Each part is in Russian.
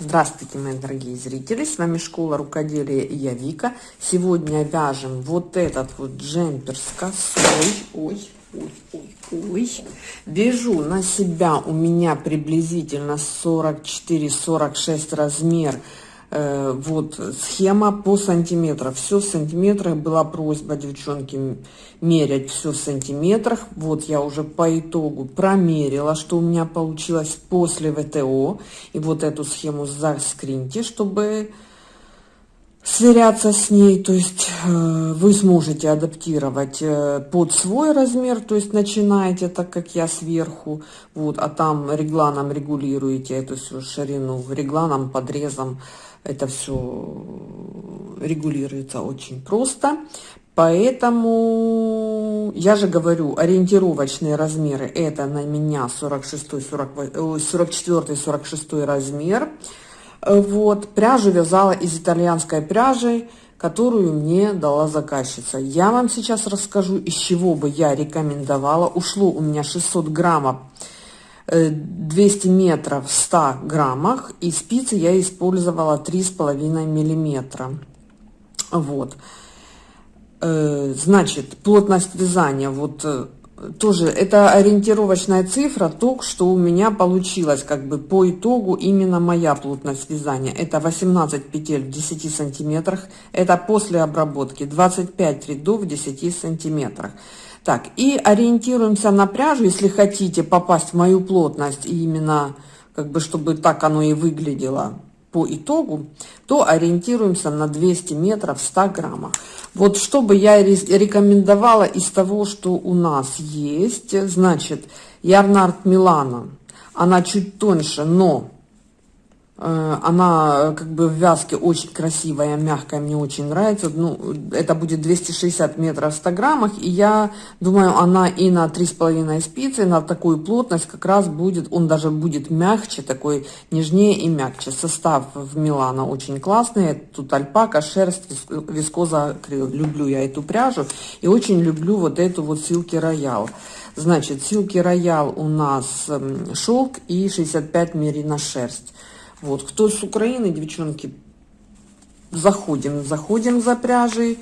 Здравствуйте, мои дорогие зрители! С вами Школа Рукоделия и я Вика. Сегодня вяжем вот этот вот джемпер с косой. Ой, ой, ой, ой. Вяжу на себя у меня приблизительно 44-46 размер вот схема по сантиметрам. Все в сантиметрах была просьба девчонки мерять все в сантиметрах. Вот я уже по итогу промерила что у меня получилось после вто и вот эту схему заскриньте чтобы сверяться с ней. То есть э, вы сможете адаптировать э, под свой размер то есть начинаете так как я сверху. Вот а там регланом регулируете эту всю ширину регланом подрезом это все регулируется очень просто. Поэтому я же говорю, ориентировочные размеры это на меня 46, 40, 44, 46 размер. Вот, пряжу вязала из итальянской пряжи, которую мне дала заказчица. Я вам сейчас расскажу, из чего бы я рекомендовала. Ушло у меня 600 граммов 200 э, метров в 100 граммах. И спицы я использовала 3,5 миллиметра. Вот. Э, значит плотность вязания. Вот э, тоже это ориентировочная цифра. То что у меня получилось как бы по итогу именно моя плотность вязания. Это 18 петель в 10 сантиметрах. Это после обработки 25 рядов в 10 сантиметрах так, и ориентируемся на пряжу, если хотите попасть в мою плотность, и именно, как бы, чтобы так оно и выглядело по итогу, то ориентируемся на 200 метров 100 граммов. Вот чтобы я рекомендовала из того, что у нас есть, значит, Ярнард Милана, она чуть тоньше, но она э, как бы в вязке очень красивая, мягкая, мне очень нравится. Ну, это будет 260 метров в 100 граммах, и я думаю, она и на 3,5 спицы, на такую плотность как раз будет, он даже будет мягче, такой нежнее и мягче. Состав в Милана очень классный, тут альпака, шерсть, вискоза акрил. Люблю я эту пряжу и очень люблю вот эту вот Силки Роял. Значит, Силки Роял у нас эм, шелк и 65 мерина шерсть. Вот, кто с Украины, девчонки, заходим, заходим за пряжей.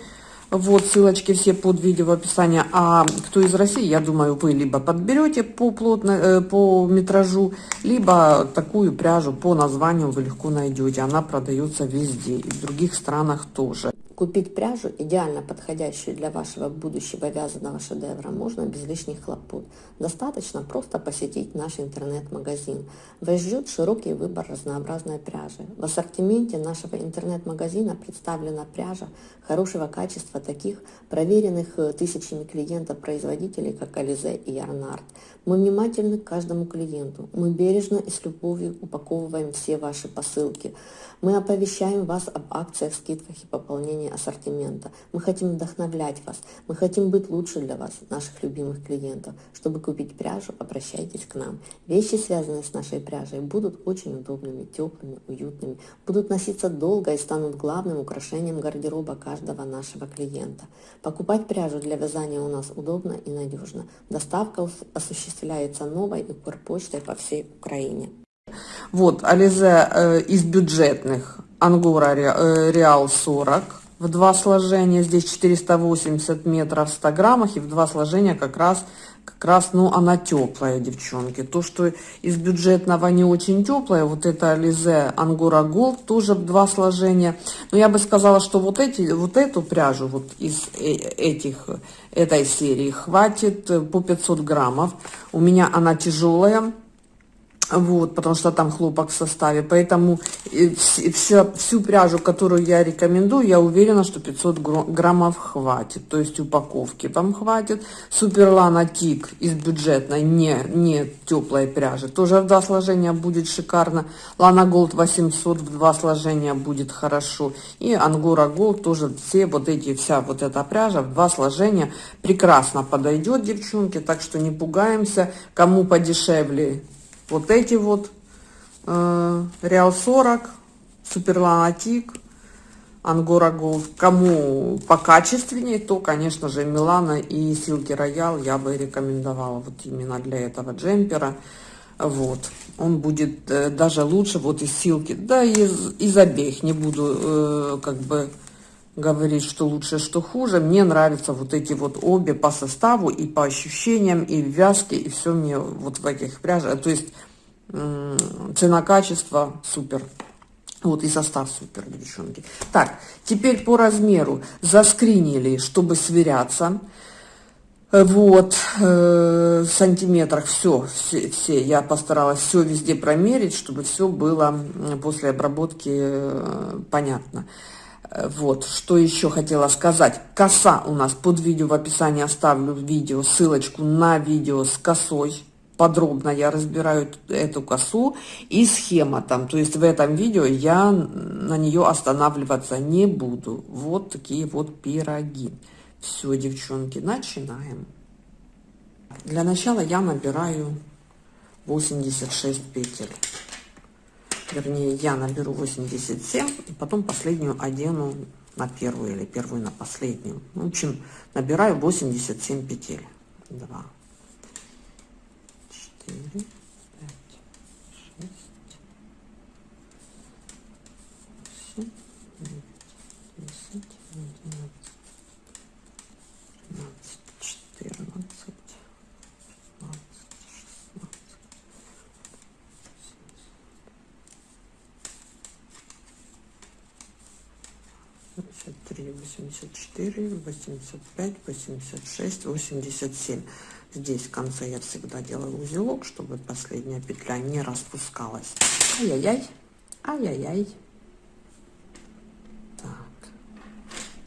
Вот, ссылочки все под видео в описании. А кто из России, я думаю, вы либо подберете по, плотно, э, по метражу, либо такую пряжу по названию вы легко найдете. Она продается везде, и в других странах тоже. Купить пряжу, идеально подходящую для вашего будущего вязаного шедевра, можно без лишних хлопот. Достаточно просто посетить наш интернет-магазин. Вас ждет широкий выбор разнообразной пряжи. В ассортименте нашего интернет-магазина представлена пряжа хорошего качества, таких проверенных э, тысячами клиентов производителей, как Ализе и Ярнард. Мы внимательны к каждому клиенту. Мы бережно и с любовью упаковываем все ваши посылки. Мы оповещаем вас об акциях, скидках и пополнении ассортимента. Мы хотим вдохновлять вас. Мы хотим быть лучше для вас, наших любимых клиентов. Чтобы купить пряжу, обращайтесь к нам. Вещи, связанные с нашей пряжей, будут очень удобными, теплыми, уютными, будут носиться долго и станут главным украшением гардероба каждого нашего клиента. Покупать пряжу для вязания у нас удобно и надежно. Доставка осуществляется новой и почтой по всей Украине. Вот, Ализе э, из бюджетных Ангора э, Реал 40 в два сложения, здесь 480 метров в 100 граммах, и в два сложения как раз, как раз, ну, она теплая, девчонки. То, что из бюджетного не очень теплая, вот это Ализе Ангора Голд, тоже в два сложения. Но я бы сказала, что вот, эти, вот эту пряжу, вот из э, этих, этой серии хватит по 500 граммов. У меня она тяжелая, вот, потому что там хлопок в составе. Поэтому всю, всю пряжу, которую я рекомендую, я уверена, что 500 граммов хватит. То есть упаковки вам хватит. Superlana Tig из бюджетной, не, не теплой пряжи. Тоже в два сложения будет шикарно. Lana Gold 800 в два сложения будет хорошо. И Angora Gold тоже все вот эти, вся вот эта пряжа в два сложения прекрасно подойдет, девчонки. Так что не пугаемся. Кому подешевле вот эти вот э, Real 40, Superlana Tig, Angora Gold. Кому покачественнее, то, конечно же, Милана и Silky Royal я бы рекомендовала вот именно для этого джемпера. Вот. Он будет э, даже лучше вот из силки. Да, из, из обеих. Не буду э, как бы говорить, что лучше, что хуже. Мне нравятся вот эти вот обе по составу и по ощущениям, и вязке, и все мне вот в этих пряжах. То есть цена-качество супер. Вот и состав супер, девчонки. Так, теперь по размеру заскринили, чтобы сверяться. Вот, э, в сантиметрах все, все, все, я постаралась все везде промерить, чтобы все было после обработки э, понятно. Вот, что еще хотела сказать. Коса у нас под видео в описании оставлю видео, ссылочку на видео с косой подробно я разбираю эту косу и схема там. То есть в этом видео я на нее останавливаться не буду. Вот такие вот пироги. Все, девчонки, начинаем. Для начала я набираю 86 петель вернее, я наберу 87, и потом последнюю одену на первую или первую на последнюю. В общем, набираю 87 петель. 2, 4, 84, 85, 86, 87. Здесь в конце я всегда делаю узелок, чтобы последняя петля не распускалась. Ай-яй-яй, ай-яй-яй. Так,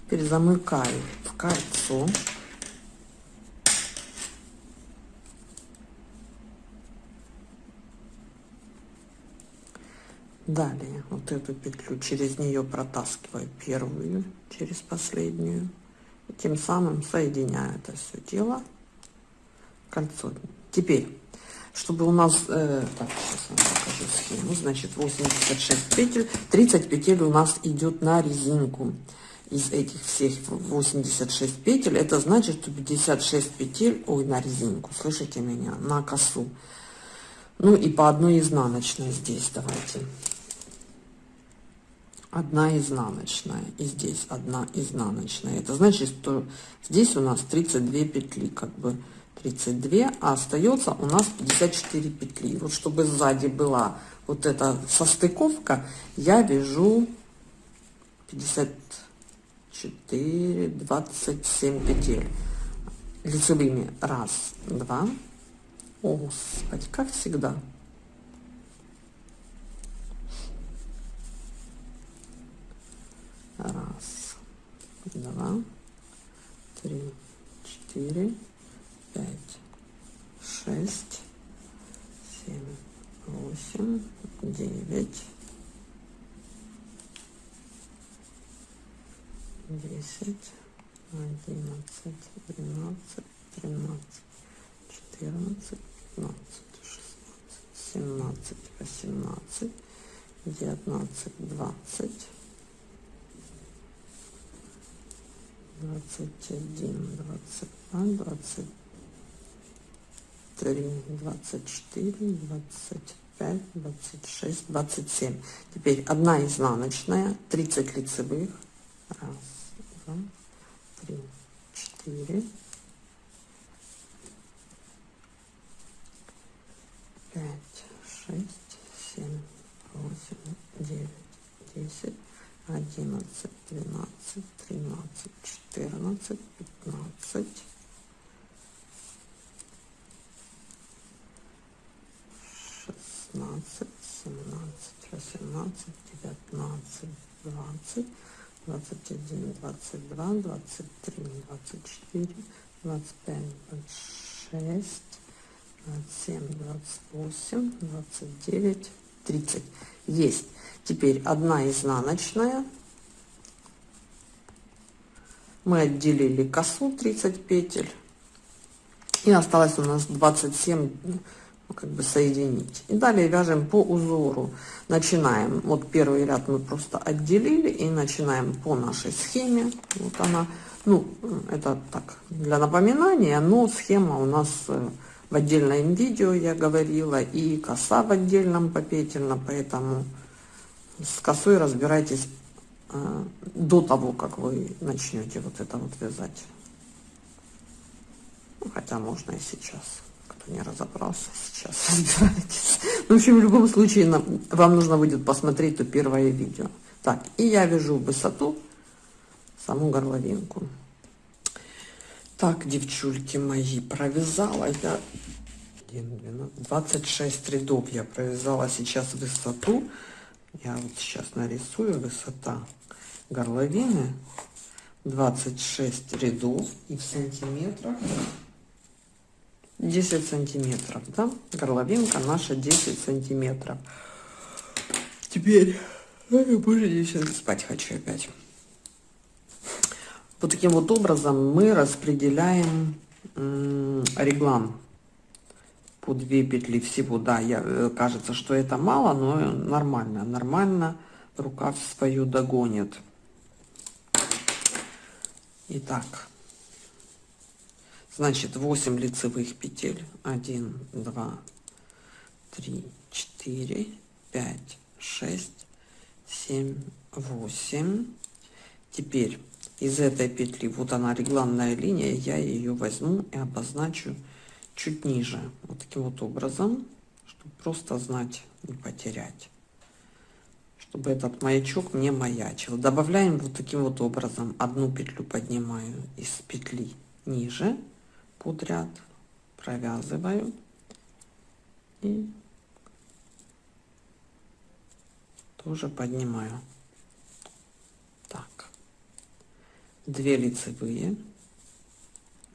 перезамыкаю в кольцо. Далее вот эту петлю через нее протаскиваю первую через последнюю. И тем самым соединяю это все дело кольцо. Теперь, чтобы у нас, э, так, сейчас вам покажу схему, значит, 86 петель, 30 петель у нас идет на резинку. Из этих всех 86 петель, это значит, что 56 петель, ой, на резинку, слышите меня, на косу. Ну и по одной изнаночной здесь давайте. Одна изнаночная и здесь одна изнаночная. Это значит, что здесь у нас 32 петли, как бы 32, а остается у нас 54 петли. Вот чтобы сзади была вот эта состыковка, я вяжу 54, 27 петель лицевыми. Раз, два. О, Господи, как всегда. Раз, два, три, четыре, пять, шесть, семь, восемь, девять, десять, одиннадцать, двенадцать, тринадцать, четырнадцать, пятнадцать, шестнадцать, семнадцать, восемнадцать, девятнадцать, двадцать, двадцать один, двадцать два, двадцать три, двадцать четыре, двадцать пять, двадцать шесть, двадцать семь. Теперь одна изнаночная, 30 лицевых. Раз, два, три, четыре, пять, шесть, семь, восемь, девять, десять, одиннадцать, двенадцать, тринадцать, четырнадцать, пятнадцать. 16, 17, 18, 19, 20, 21, 22, 23, 24, 25, 26, 27, 28, 29, 30. Есть. Теперь одна изнаночная. Отделили косу 30 петель. И осталось у нас 27 как бы соединить. И далее вяжем по узору. Начинаем, вот первый ряд мы просто отделили и начинаем по нашей схеме. Вот она, ну, это так, для напоминания, но схема у нас э, в отдельном видео я говорила, и коса в отдельном попетельно, поэтому с косой разбирайтесь до того, как вы начнете вот это вот вязать. Ну, хотя можно и сейчас. Кто не разобрался, сейчас разбирайтесь. Ну, в общем, в любом случае, вам нужно будет посмотреть то первое видео. Так, и я вяжу высоту, саму горловинку. Так, девчульки мои, провязала я 26 рядов я провязала сейчас высоту. Я вот сейчас нарисую высота горловины 26 рядов и в сантиметрах 10 сантиметров, да? Горловинка наша 10 сантиметров. Теперь, боже, сейчас спать хочу опять. Вот таким вот образом мы распределяем реглан по 2 петли всего. Да, я, э, кажется, что это мало, но нормально. Нормально рукав свою догонит. Итак, значит 8 лицевых петель. 1, 2, 3, 4, 5, 6, 7, 8. Теперь из этой петли, вот она регланная линия, я ее возьму и обозначу чуть ниже. Вот таким вот образом, чтобы просто знать, не потерять. Чтобы этот маячок не маячил. Добавляем вот таким вот образом. Одну петлю поднимаю из петли ниже под ряд, провязываю и тоже поднимаю. 2 лицевые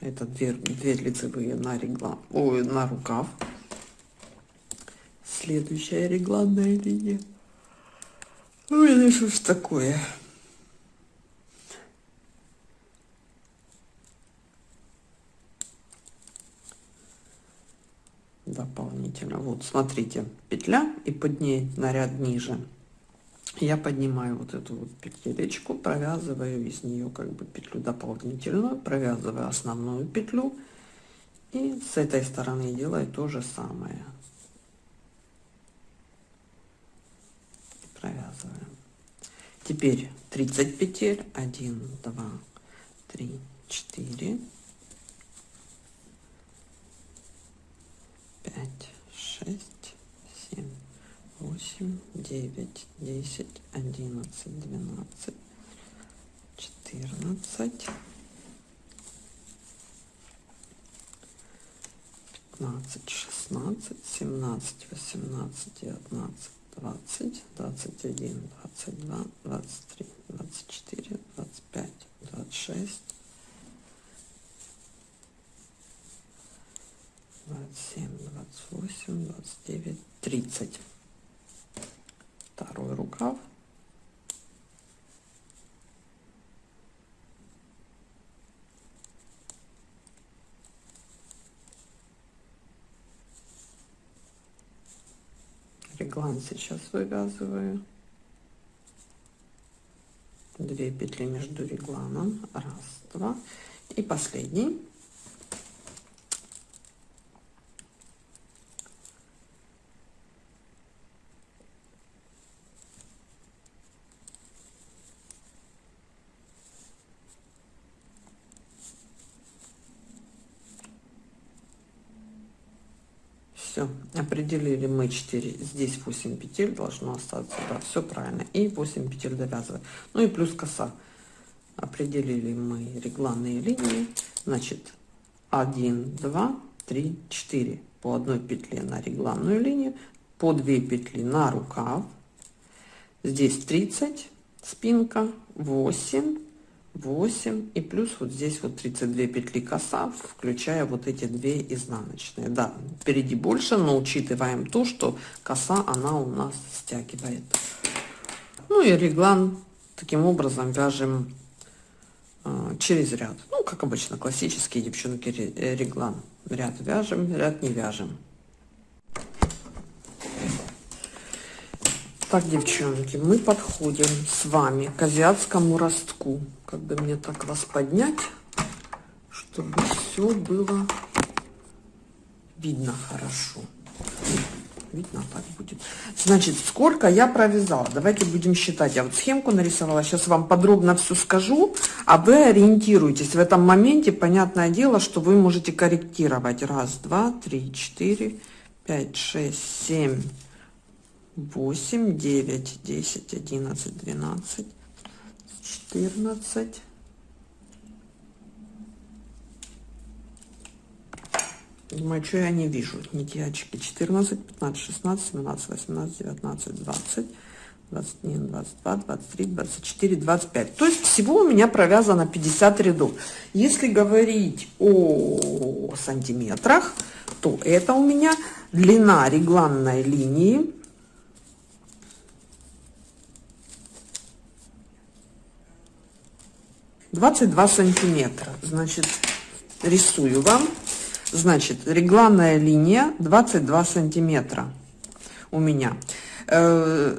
это 2, 2 лицевые на регла ой, на рукав следующая регланная линия ну что ж такое. Дополнительно. Вот смотрите петля и под ней на ряд ниже. Я поднимаю вот эту вот петелечку, провязываю из нее как бы петлю дополнительную, провязываю основную петлю. И с этой стороны делаю то же самое. Провязываем. Теперь 30 петель, 1, 2, 3, 4, 5, 6, 7, восемь, девять, десять, одиннадцать, двенадцать, четырнадцать, пятнадцать, шестнадцать, семнадцать, восемнадцать, девятнадцать, двадцать, двадцать один, двадцать два, двадцать три, двадцать четыре, двадцать пять, двадцать шесть, двадцать семь, двадцать восемь, двадцать девять, тридцать второй рукав. Реглан сейчас вывязываю. Две петли между регланом. Раз, два. И последний. Все, определили мы 4, здесь 8 петель должно остаться, да, все правильно. И 8 петель довязываем. Ну и плюс коса. Определили мы регланные линии, значит 1, 2, 3, 4 по одной петле на регланную линию, по 2 петли на рукав. Здесь 30 спинка, 8 8 и плюс вот здесь вот 32 петли коса включая вот эти две изнаночные. Да впереди больше но учитываем то что коса она у нас стягивает. Ну и реглан таким образом вяжем э, через ряд. Ну как обычно классические девчонки реглан. Ряд вяжем ряд не вяжем Так, девчонки, мы подходим с вами к азиатскому ростку. Как бы мне так вас поднять, чтобы все было видно хорошо. Видно так будет. Значит, сколько я провязала? Давайте будем считать. Я вот схемку нарисовала. Сейчас вам подробно все скажу, а вы ориентируйтесь. В этом моменте, понятное дело, что вы можете корректировать. Раз, два, три, четыре, пять, шесть, семь, восемь, девять, десять, одиннадцать, двенадцать, четырнадцать. Думаю, что я не вижу. Нитячки 14, 15, 16, 17, 18, 19, 20, 21, 22, 23, 24, 25. То есть всего у меня провязано 50 рядов. Если говорить о сантиметрах, то это у меня длина регланной линии. Двадцать два сантиметра. Значит, рисую вам. Значит, регланная линия 22 сантиметра у меня. Э,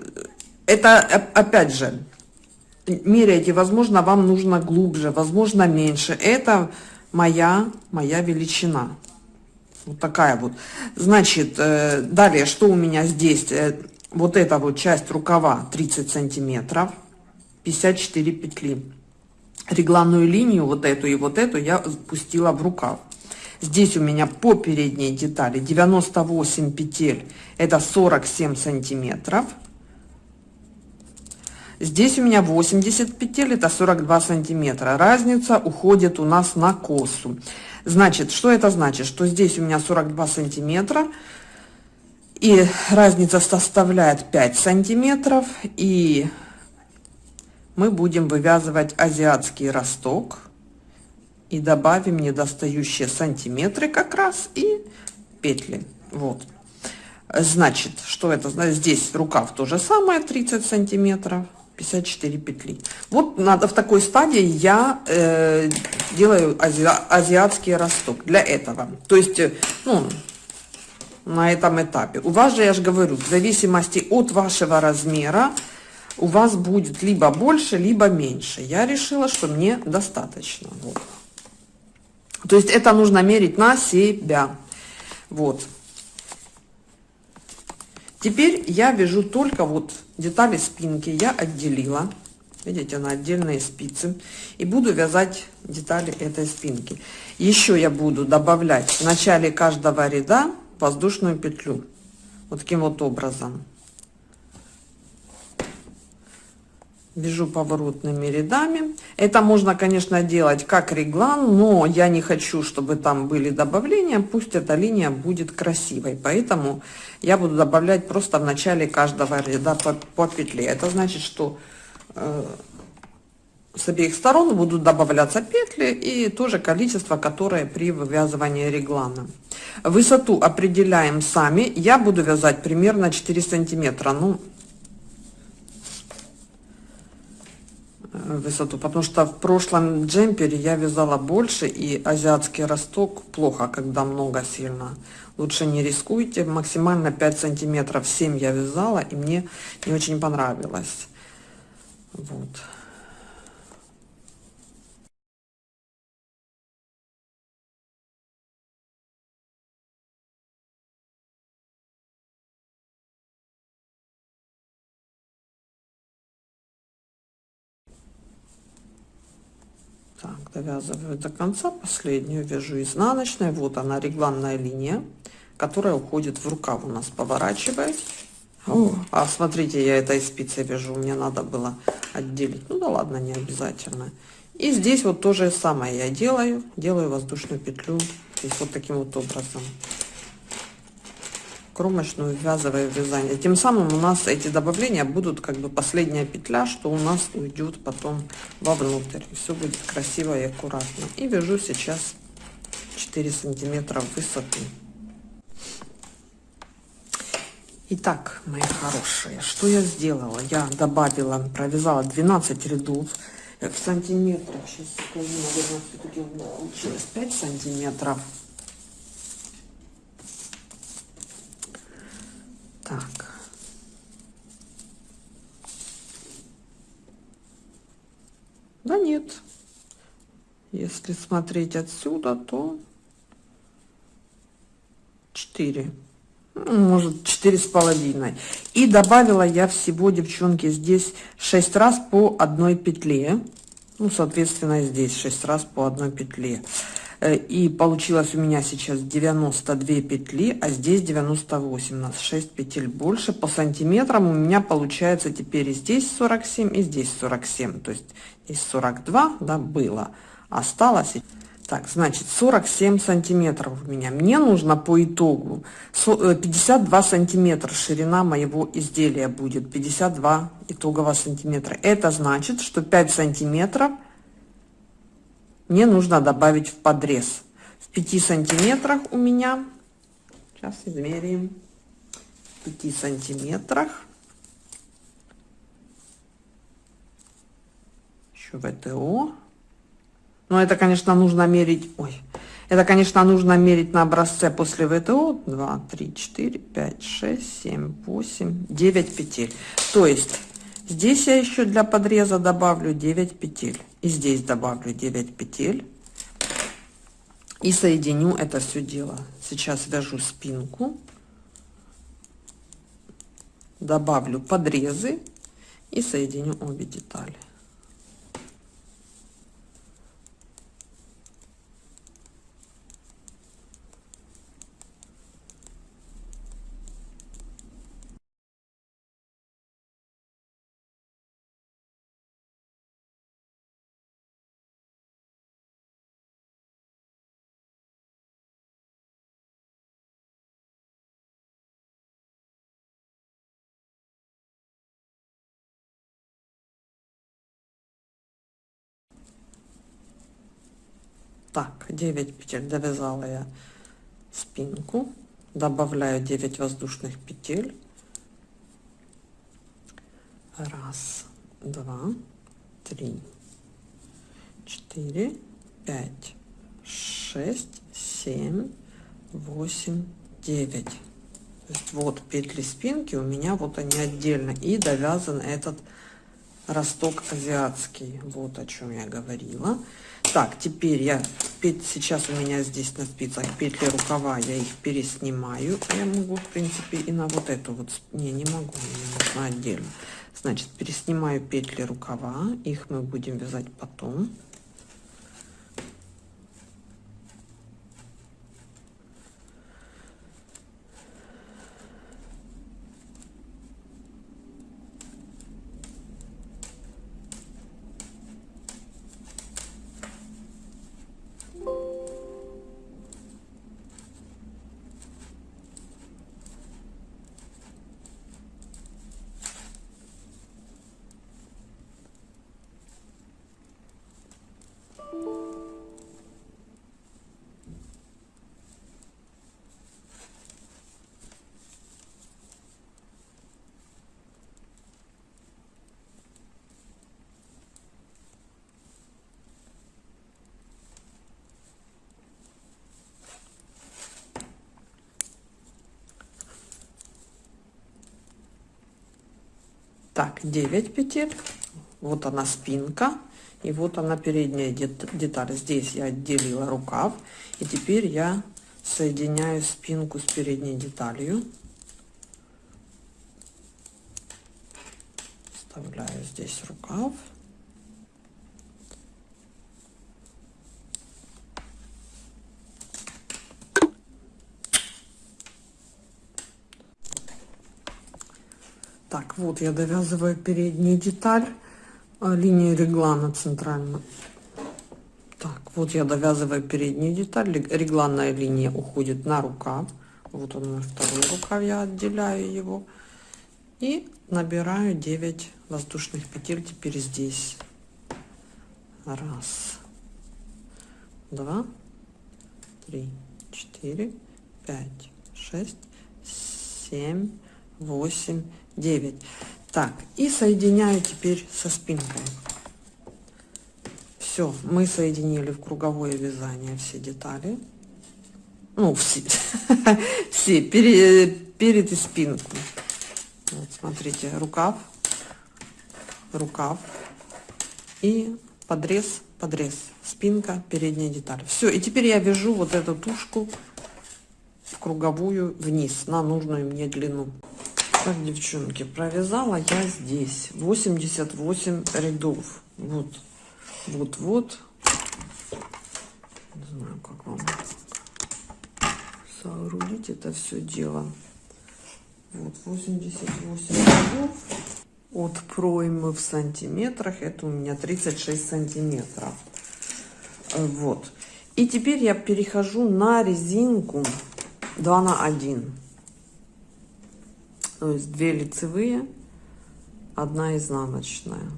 это, опять же, меряйте, возможно, вам нужно глубже, возможно, меньше. Это моя, моя величина. Вот такая вот. Значит, э, далее, что у меня здесь? Э, вот эта вот часть рукава 30 сантиметров, 54 петли. Регланную линию, вот эту и вот эту, я спустила в рукав. Здесь у меня по передней детали 98 петель, это 47 сантиметров. Здесь у меня 80 петель, это 42 сантиметра. Разница уходит у нас на косу. Значит, что это значит? Что здесь у меня 42 сантиметра, и разница составляет 5 сантиметров, и мы будем вывязывать азиатский росток и добавим недостающие сантиметры как раз и петли. Вот. Значит что это значит здесь рукав то же самое 30 сантиметров 54 петли. Вот надо в такой стадии я э, делаю ази, азиатский росток для этого. То есть э, ну, на этом этапе. У вас же я же говорю в зависимости от вашего размера у вас будет либо больше либо меньше я решила что мне достаточно вот. То есть это нужно мерить на себя. Вот. Теперь я вяжу только вот детали спинки. Я отделила. Видите, на отдельные спицы. И буду вязать детали этой спинки. Еще я буду добавлять в начале каждого ряда воздушную петлю. Вот таким вот образом. Вяжу поворотными рядами. Это можно конечно делать как реглан но я не хочу чтобы там были добавления. Пусть эта линия будет красивой. Поэтому я буду добавлять просто в начале каждого ряда по, по петле. Это значит что э, с обеих сторон будут добавляться петли и тоже количество которое при вывязывании реглана. Высоту определяем сами. Я буду вязать примерно 4 сантиметра. Ну высоту, потому что в прошлом джемпере я вязала больше, и азиатский росток плохо, когда много сильно. Лучше не рискуйте, максимально 5 сантиметров 7 я вязала, и мне не очень понравилось. Вот. Довязываю до конца, последнюю вяжу изнаночной. Вот она, регланная линия, которая уходит в рукав у нас, поворачиваясь. О, а смотрите, я этой спицей вяжу, мне надо было отделить. Ну да ладно, не обязательно. И здесь вот то же самое я делаю, делаю воздушную петлю здесь вот таким вот образом кромочную ввязывая вязание тем самым у нас эти добавления будут как бы последняя петля что у нас уйдет потом вовнутрь все будет красиво и аккуратно и вяжу сейчас 4 сантиметра высоты Итак, мои хорошие, что я сделала? Я добавила, провязала 12 рядов в сантиметрах. Сейчас скажу, наверное, все-таки у меня получилось 5 сантиметров. Так. Да нет. Если смотреть отсюда, то 4 ну, может четыре с половиной и добавила я всего девчонки здесь 6 раз по одной петле ну соответственно здесь 6 раз по одной петле и получилось у меня сейчас 92 петли а здесь 98 у нас 6 петель больше. По сантиметрам у меня получается теперь и здесь 47 и здесь 47 то есть из 42 да было. Осталось так значит 47 сантиметров у меня. Мне нужно по итогу 52 э, сантиметра. Ширина моего изделия будет 52 итогового сантиметра. Это значит что 5 сантиметров мне нужно добавить в подрез. В 5 сантиметрах у меня сейчас измерим 5 сантиметрах. Еще ВТО но это конечно нужно мерить ой это конечно нужно мерить на образце после ВТО. 2 3 4 5 6 7 8 9 петель. То есть Здесь я еще для подреза добавлю 9 петель. И здесь добавлю 9 петель. И соединю это все дело. Сейчас вяжу спинку. Добавлю подрезы и соединю обе детали. Так 9 петель. Довязала я спинку. Добавляю 9 воздушных петель. Раз два три четыре пять шесть семь восемь девять. Вот петли спинки у меня вот они отдельно. И довязан этот росток азиатский. Вот о чем я говорила так теперь я сейчас у меня здесь на спицах петли рукава я их переснимаю. Я могу в принципе и на вот эту вот не не могу мне нужно отдельно. Значит переснимаю петли рукава их мы будем вязать потом так 9 петель. Вот она спинка и вот она передняя деталь. Здесь я отделила рукав и теперь я соединяю спинку с передней деталью. Вставляю здесь рукав Вот я довязываю переднюю деталь, а, линию реглана центральную. Так, вот я довязываю переднюю деталь, регланная линия уходит на рукав. Вот он мой второй рукав, я отделяю его. И набираю 9 воздушных петель теперь здесь. Раз, два, три, четыре, пять, шесть, семь, восемь, 9 так и соединяю теперь со спинкой. Все мы соединили в круговое вязание все детали. Ну все все перед, перед и спинку. Смотрите рукав рукав и подрез подрез. Спинка передняя деталь. Все и теперь я вяжу вот эту тушку в круговую вниз на нужную мне длину. Так, девчонки, провязала я здесь 88 рядов. Вот, вот, вот. Не знаю, как вам соорудить это все дело. Вот 88 рядов от проймы в сантиметрах. Это у меня 36 сантиметров. Вот. И теперь я перехожу на резинку 2 на 1. То есть 2 лицевые, одна изнаночная.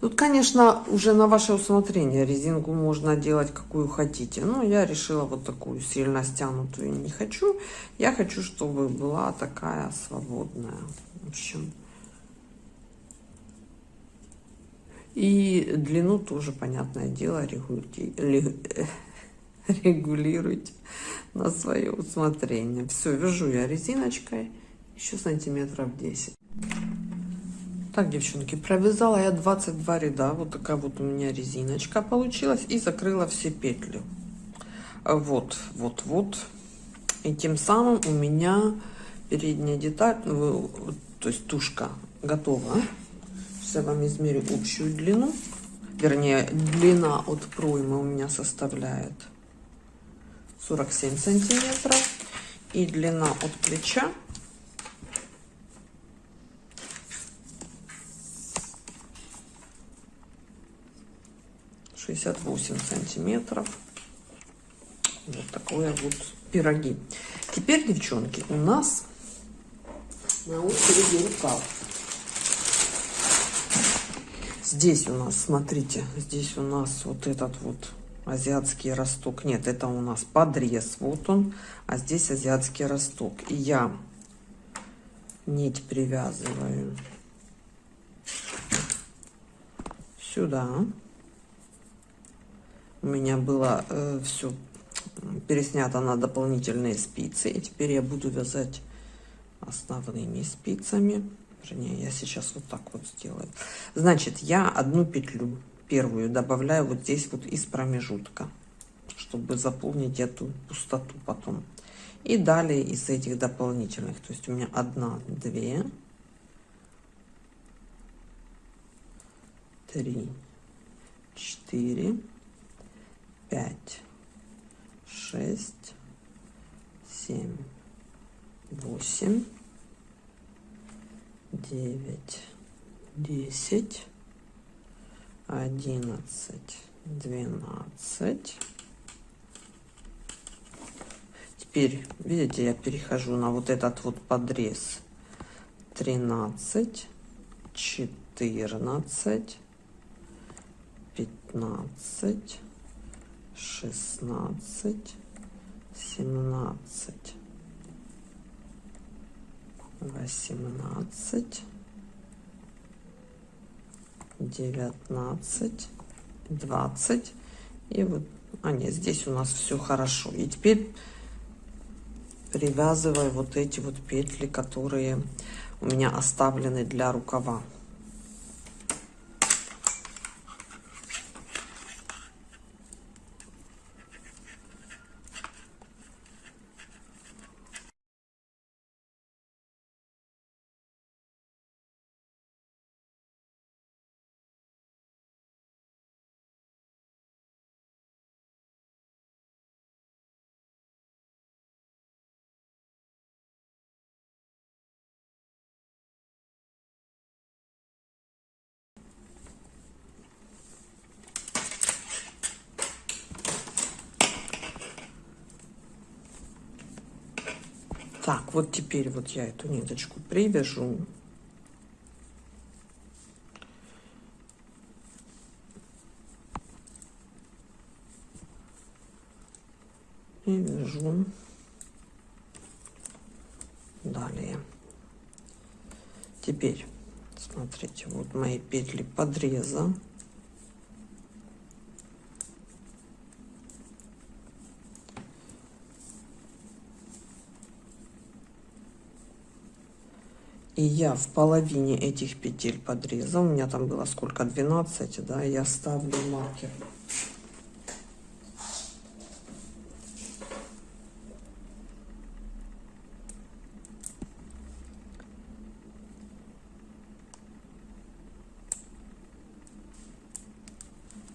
Тут, конечно, уже на ваше усмотрение резинку можно делать какую хотите. Но я решила вот такую сильно стянутую не хочу. Я хочу, чтобы была такая свободная. В общем. И длину тоже, понятное дело, регулируйте, регулируйте на свое усмотрение. Все, вяжу я резиночкой еще сантиметров 10. Так, девчонки, провязала я 22 ряда. Вот такая вот у меня резиночка получилась. И закрыла все петли. Вот, вот, вот. И тем самым у меня передняя деталь, ну, то есть тушка готова. Я вам измерю общую длину. Вернее, длина от проймы у меня составляет 47 сантиметров. И длина от плеча 68 сантиметров. Вот такое вот пироги. Теперь, девчонки, у нас на очереди рукав. Здесь у нас, смотрите, здесь у нас вот этот вот азиатский росток. Нет, это у нас подрез, вот он, а здесь азиатский росток. И я нить привязываю сюда у меня было э, все переснято на дополнительные спицы. И теперь я буду вязать основными спицами. Вернее, я сейчас вот так вот сделаю. Значит, я одну петлю первую добавляю вот здесь вот из промежутка, чтобы заполнить эту пустоту потом. И далее из этих дополнительных. То есть у меня одна, две, три, четыре, пять, шесть, семь, восемь, девять, десять, одиннадцать, двенадцать. Теперь, видите, я перехожу на вот этот вот подрез. Тринадцать, четырнадцать, пятнадцать шестнадцать, семнадцать, восемнадцать, девятнадцать, двадцать. И вот, а нет, здесь у нас все хорошо. И теперь привязываю вот эти вот петли, которые у меня оставлены для рукава. Так, вот теперь вот я эту ниточку привяжу. И вяжу далее. Теперь, смотрите, вот мои петли подреза. И я в половине этих петель подреза, у меня там было сколько, 12, да, я ставлю маркер.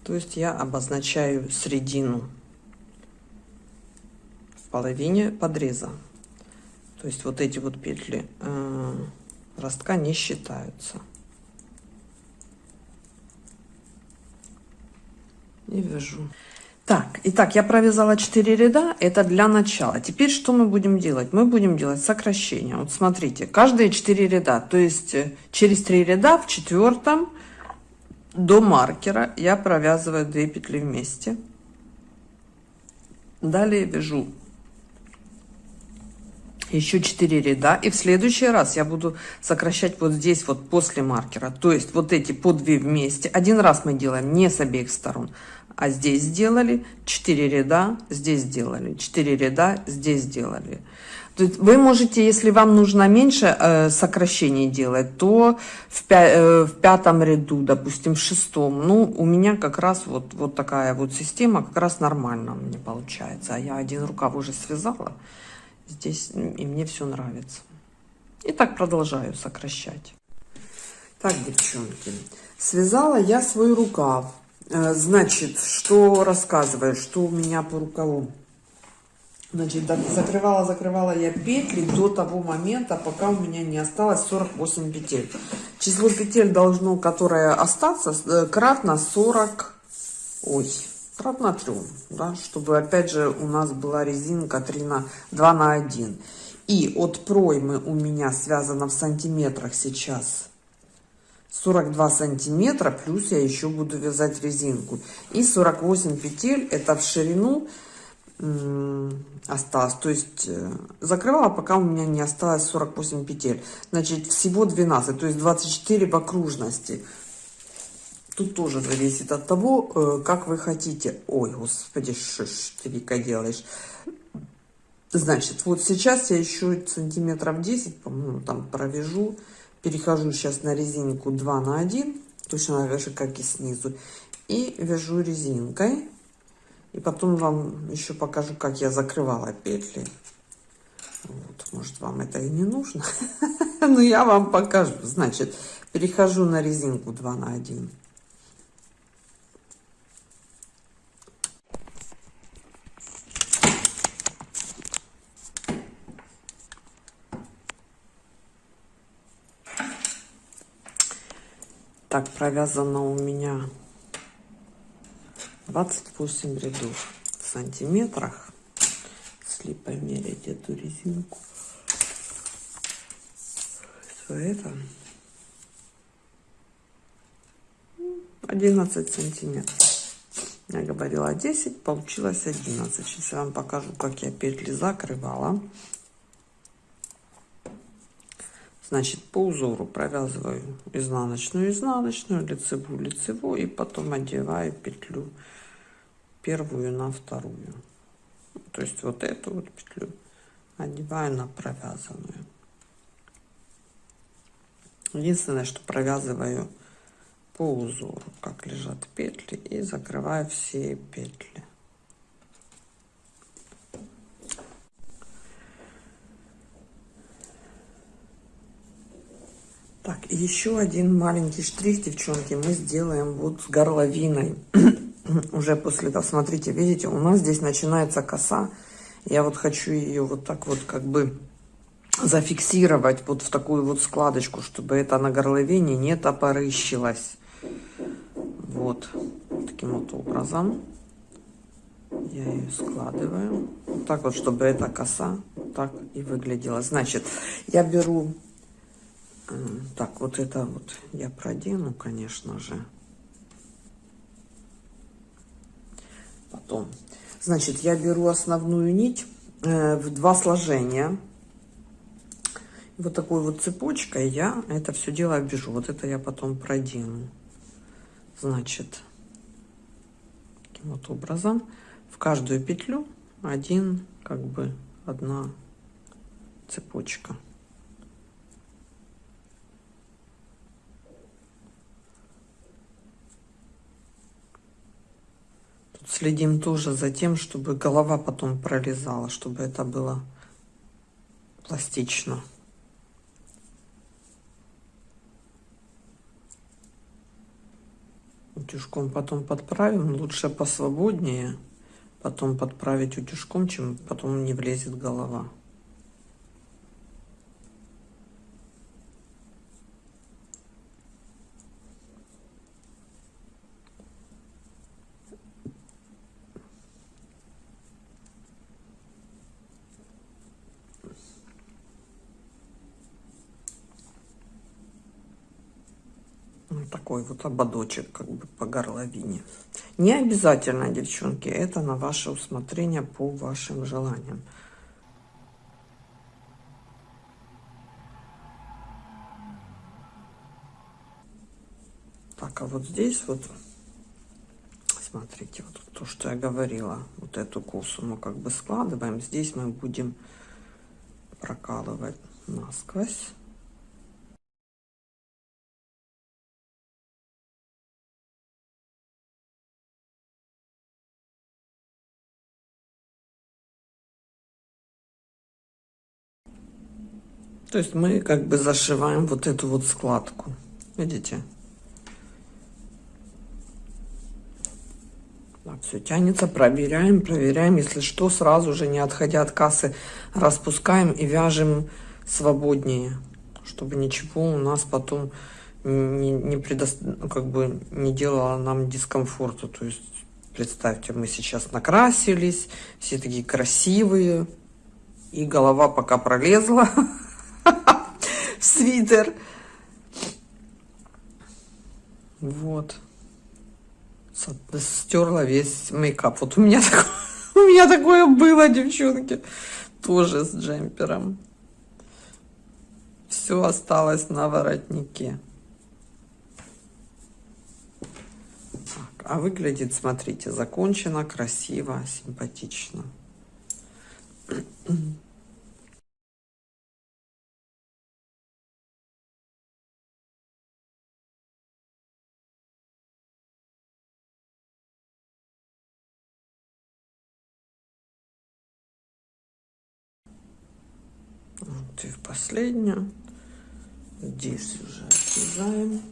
То есть я обозначаю середину в половине подреза. То есть вот эти вот петли э, ростка не считаются. И вяжу. Так, итак, я провязала 4 ряда, это для начала. Теперь что мы будем делать? Мы будем делать сокращение. Вот смотрите, каждые 4 ряда, то есть э, через 3 ряда в четвертом до маркера я провязываю 2 петли вместе. Далее вяжу еще 4 ряда и в следующий раз я буду сокращать вот здесь вот после маркера. То есть вот эти по 2 вместе. Один раз мы делаем не с обеих сторон а здесь сделали 4 ряда здесь сделали 4 ряда здесь сделали. Вы можете если вам нужно меньше э, сокращений делать то в, пя э, в пятом ряду допустим в шестом. Ну у меня как раз вот вот такая вот система как раз нормально мне получается. А я один рукав уже связала здесь и мне все нравится. И так продолжаю сокращать. Так девчонки связала я свой рукав. Э, значит что рассказываю что у меня по рукаву? Значит закрывала закрывала я петли до того момента пока у меня не осталось 48 петель. Число петель должно которое остаться э, кратно 40 ой кратно 3, да, чтобы опять же у нас была резинка 3 на 2 на 1. И от проймы у меня связано в сантиметрах сейчас 42 сантиметра, плюс я еще буду вязать резинку. И 48 петель, это в ширину осталось. То есть э, закрывала, пока у меня не осталось 48 петель. Значит, всего 12, то есть 24 в окружности. Тут тоже зависит от того, э, как вы хотите. Ой, господи, что ты, Вика, делаешь? Значит, вот сейчас я еще сантиметров 10, по-моему, там провяжу. Перехожу сейчас на резинку 2 на 1, точно так же, как и снизу. И вяжу резинкой. И потом вам еще покажу, как я закрывала петли. Вот, может, вам это и не нужно. Но я вам покажу. Значит, перехожу на резинку 2 на 1. Так, провязано у меня 28 рядов в сантиметрах. Если померить эту резинку, то это 11 сантиметров. Я говорила 10, получилось 11. Сейчас я вам покажу, как я петли закрывала. Значит, по узору провязываю изнаночную, изнаночную, лицевую, лицевую, и потом одеваю петлю первую на вторую. То есть вот эту вот петлю одеваю на провязанную. Единственное, что провязываю по узору, как лежат петли, и закрываю все петли. Так, еще один маленький штрих, девчонки, мы сделаем вот с горловиной. Уже после того, смотрите, видите, у нас здесь начинается коса. Я вот хочу ее вот так вот как бы зафиксировать вот в такую вот складочку, чтобы это на горловине не топорыщилось. Вот, таким вот образом я ее складываю. Вот так вот, чтобы эта коса так и выглядела. Значит, я беру так, вот это вот я продену, конечно же. Потом. Значит, я беру основную нить э, в два сложения. Вот такой вот цепочкой я это все дело обвяжу. Вот это я потом продену. Значит, таким вот образом в каждую петлю один, как бы, одна цепочка. Следим тоже за тем, чтобы голова потом прорезала, чтобы это было пластично. Утюжком потом подправим. Лучше посвободнее потом подправить утюжком, чем потом не влезет голова. Такой вот ободочек как бы по горловине. Не обязательно, девчонки, это на ваше усмотрение по вашим желаниям. Так, а вот здесь вот, смотрите, вот то, что я говорила, вот эту косу мы как бы складываем. Здесь мы будем прокалывать насквозь. То есть мы как бы зашиваем вот эту вот складку. Видите? Так, все тянется, проверяем, проверяем. Если что, сразу же, не отходя от кассы, распускаем и вяжем свободнее, чтобы ничего у нас потом не, не, предо... Ну, как бы не делало нам дискомфорта. То есть, представьте, мы сейчас накрасились, все такие красивые, и голова пока пролезла. свитер. Вот. Стерла весь мейкап. Вот у меня, у меня такое было, девчонки. Тоже с джемпером. Все осталось на воротнике. Так, а выглядит, смотрите, закончено, красиво, симпатично. и в последнюю. Здесь уже отрезаем.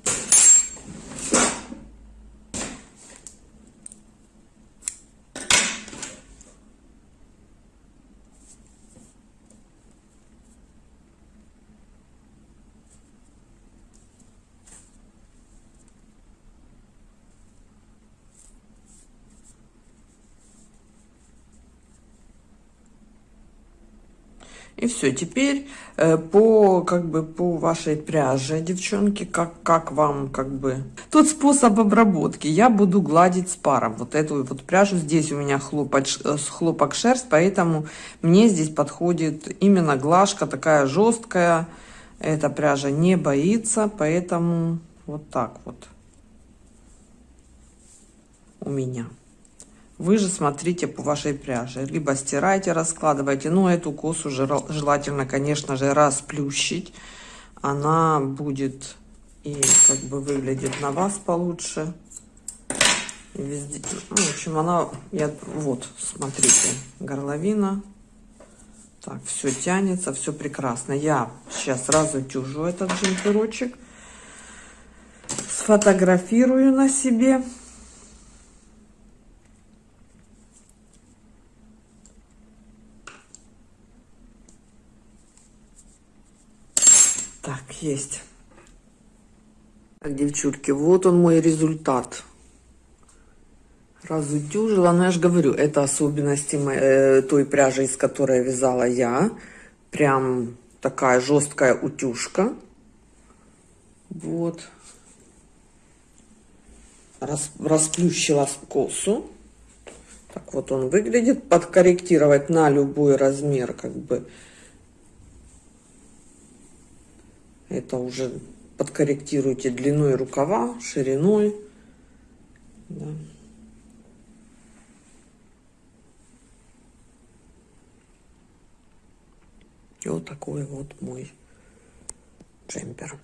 И все, теперь э, по, как бы, по вашей пряже, девчонки, как, как вам, как бы... Тот способ обработки. Я буду гладить с паром. Вот эту вот пряжу. Здесь у меня хлопок, э, хлопок шерсть, поэтому мне здесь подходит именно глажка такая жесткая. Эта пряжа не боится, поэтому вот так вот у меня. Вы же смотрите по вашей пряже. Либо стирайте, раскладывайте. Но эту косу желательно, конечно же, расплющить. Она будет и как бы выглядит на вас получше. Везде. Ну, в общем, она... Я, вот, смотрите, горловина. Так, все тянется, все прекрасно. Я сейчас сразу тюжу этот джемперочек. Сфотографирую на себе. Есть. Так, девчульки, вот он мой результат. Разутюжила, но я же говорю, это особенности моей, э, той пряжи, из которой вязала я. Прям такая жесткая утюжка. Вот. Рас, расплющила косу. Так вот он выглядит. Подкорректировать на любой размер, как бы, Это уже подкорректируйте длиной рукава, шириной. Да. И вот такой вот мой джемпер.